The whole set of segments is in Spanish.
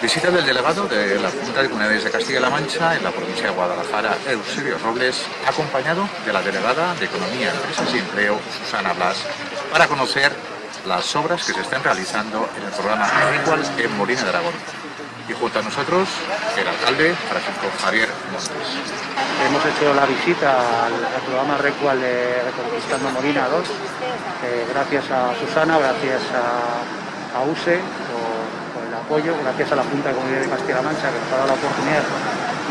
Visita del delegado de la Junta de Comunidades de Castilla-La Mancha en la provincia de Guadalajara, Eusebio Robles, acompañado de la delegada de Economía, Empresas y Empleo, Susana Blas, para conocer las obras que se están realizando en el programa Igual en Molina de Aragón. Y junto a nosotros, el alcalde Francisco Javier Montes. Hemos hecho la visita al, programa Recual de Reconquistando Molina 2, eh, gracias a Susana, gracias a, a USE apoyo, gracias a la Junta de Comunidad de Castilla-La Mancha que nos ha dado la oportunidad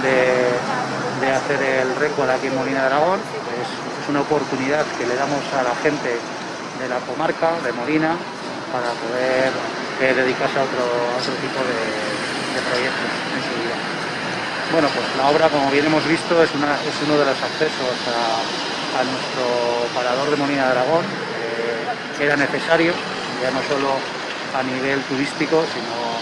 de, hacer el récord aquí en Molina de Aragón. Es, una oportunidad que le damos a la gente de la comarca, de Molina, para poder eh, dedicarse a otro, otro tipo de, proyectos en su vida. Bueno, pues la obra, como bien hemos visto, es, uno de los accesos a, nuestro parador de Molina de Aragón. Eh, era necesario, ya no solo a nivel turístico, sino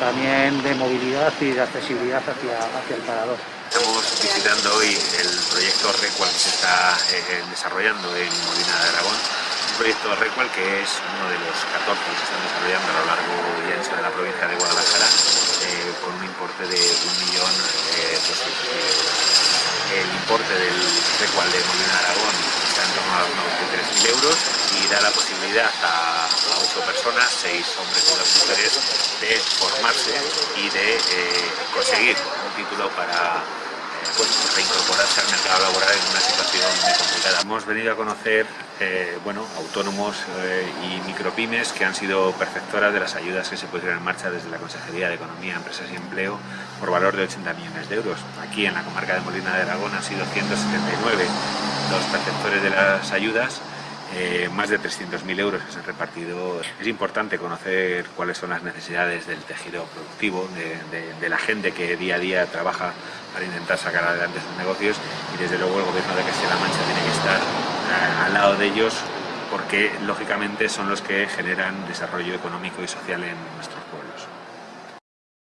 también de movilidad y de accesibilidad hacia, hacia el parador. Estamos visitando hoy el proyecto Recual que se está eh, desarrollando en Molina de Aragón. Un proyecto Recual que es uno de los 14 que se están desarrollando a lo largo y ancho de la provincia de Guadalajara eh, con un importe de 1.200.000 euros. El importe del Recual de Molina de Aragón en torno a los 93.000 euros y da la posibilidad a, ocho personas, seis hombres y dos mujeres, de formarse y de eh, conseguir un título para pues, reincorporarse al mercado laboral en una situación muy complicada. Hemos venido a conocer eh, bueno, autónomos eh, y micropymes que han sido perceptoras de las ayudas que se pusieron en marcha desde la Consejería de Economía, Empresas y Empleo por valor de 80 millones de euros. Aquí en la comarca de Molina de Aragón han sido 179 los perceptores de las ayudas eh, más de 300.000 euros que se han repartido. Es importante conocer cuáles son las necesidades del tejido productivo, de, la gente que día a día trabaja para intentar sacar adelante sus negocios y desde luego el gobierno de Castilla-La Mancha tiene que estar eh, al lado de ellos porque lógicamente son los que generan desarrollo económico y social en nuestros pueblos.